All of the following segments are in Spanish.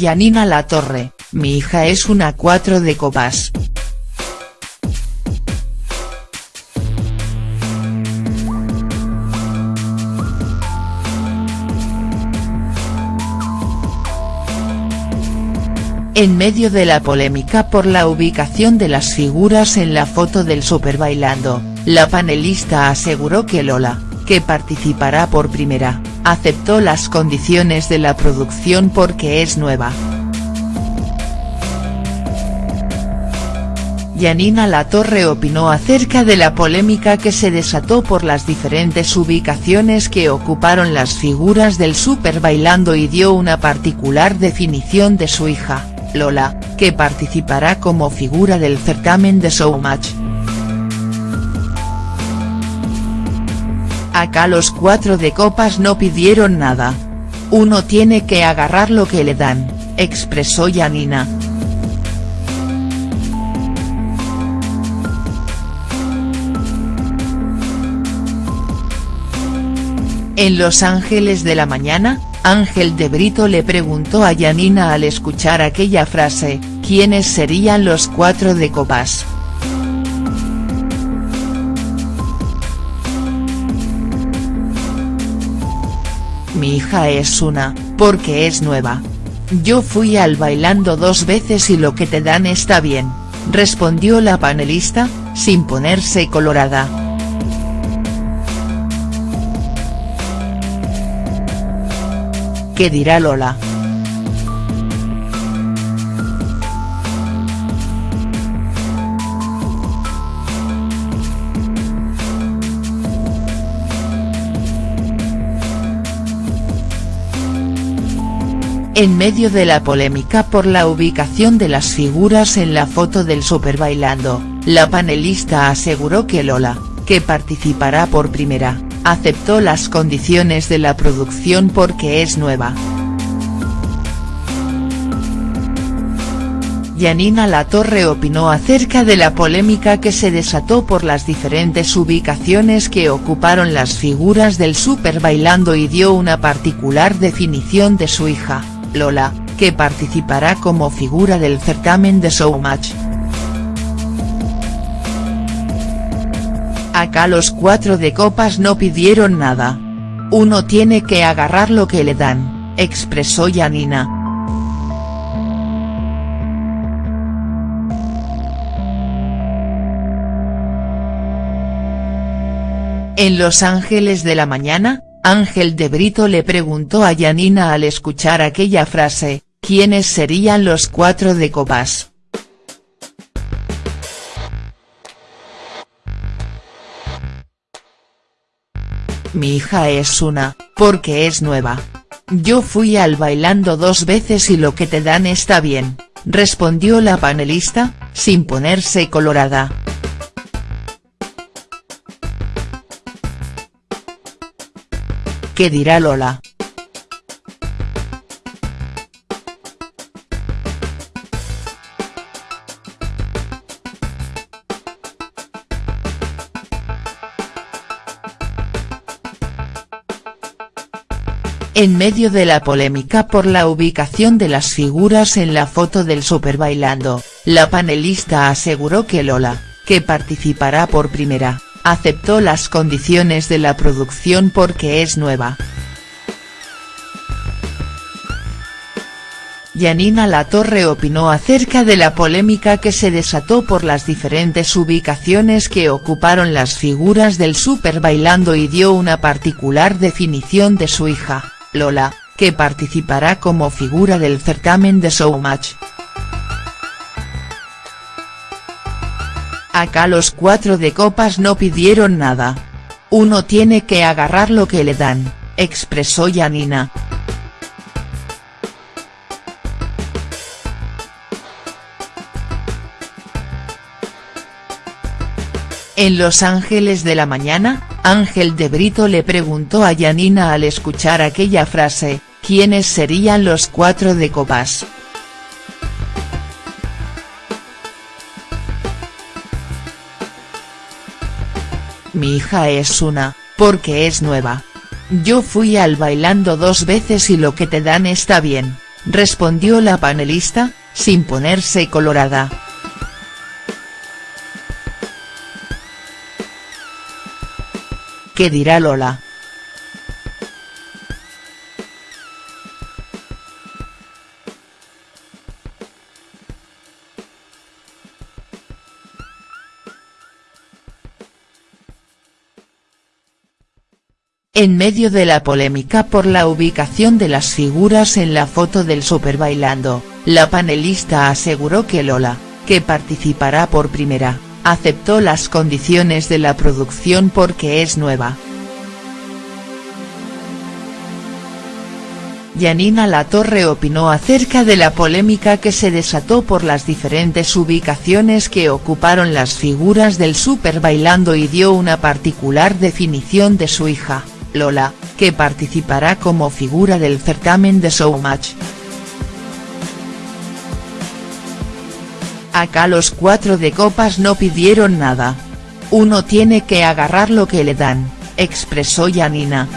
Yanina Latorre, mi hija es una cuatro de copas. En medio de la polémica por la ubicación de las figuras en la foto del Super Bailando, la panelista aseguró que Lola, que participará por primera, aceptó las condiciones de la producción porque es nueva. Yanina Latorre opinó acerca de la polémica que se desató por las diferentes ubicaciones que ocuparon las figuras del Super Bailando y dio una particular definición de su hija. Lola, que participará como figura del certamen de Showmatch. Acá los cuatro de copas no pidieron nada. Uno tiene que agarrar lo que le dan, expresó Yanina. En Los Ángeles de la Mañana, Ángel de Brito le preguntó a Yanina al escuchar aquella frase, ¿quiénes serían los cuatro de copas?. Mi hija es una, porque es nueva. Yo fui al bailando dos veces y lo que te dan está bien, respondió la panelista, sin ponerse colorada. ¿Qué dirá Lola?. En medio de la polémica por la ubicación de las figuras en la foto del Super Bailando, la panelista aseguró que Lola, que participará por primera, aceptó las condiciones de la producción porque es nueva. Yanina Latorre opinó acerca de la polémica que se desató por las diferentes ubicaciones que ocuparon las figuras del Super Bailando y dio una particular definición de su hija, Lola, que participará como figura del certamen de Showmatch. Acá los cuatro de copas no pidieron nada. Uno tiene que agarrar lo que le dan, expresó Yanina. En Los Ángeles de la Mañana, Ángel de Brito le preguntó a Yanina al escuchar aquella frase, ¿quiénes serían los cuatro de copas?. Mi hija es una, porque es nueva. Yo fui al bailando dos veces y lo que te dan está bien, respondió la panelista, sin ponerse colorada. ¿Qué dirá Lola?. En medio de la polémica por la ubicación de las figuras en la foto del Super Bailando, la panelista aseguró que Lola, que participará por primera, aceptó las condiciones de la producción porque es nueva. Yanina Latorre opinó acerca de la polémica que se desató por las diferentes ubicaciones que ocuparon las figuras del Super Bailando y dio una particular definición de su hija. Lola, que participará como figura del certamen de Showmatch. Acá los cuatro de copas no pidieron nada. Uno tiene que agarrar lo que le dan, expresó Yanina. En Los Ángeles de la Mañana, Ángel de Brito le preguntó a Yanina al escuchar aquella frase, ¿quiénes serían los cuatro de copas?. Mi hija es una, porque es nueva. Yo fui al bailando dos veces y lo que te dan está bien, respondió la panelista, sin ponerse colorada. ¿Qué dirá Lola?. En medio de la polémica por la ubicación de las figuras en la foto del Super Bailando, la panelista aseguró que Lola, que participará por primera, aceptó las condiciones de la producción porque es nueva. Yanina Latorre opinó acerca de la polémica que se desató por las diferentes ubicaciones que ocuparon las figuras del Super Bailando y dio una particular definición de su hija. Lola, que participará como figura del certamen de Showmatch. Acá los cuatro de copas no pidieron nada. Uno tiene que agarrar lo que le dan, expresó Yanina.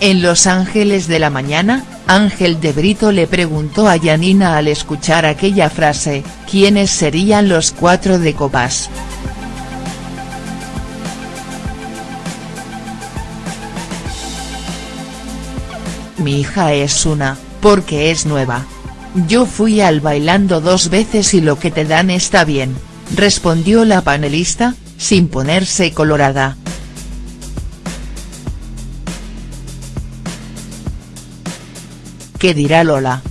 En Los Ángeles de la Mañana, Ángel de Brito le preguntó a Yanina al escuchar aquella frase, ¿quiénes serían los cuatro de copas?. Mi hija es una, porque es nueva. Yo fui al bailando dos veces y lo que te dan está bien, respondió la panelista, sin ponerse colorada. ¿Qué dirá Lola?.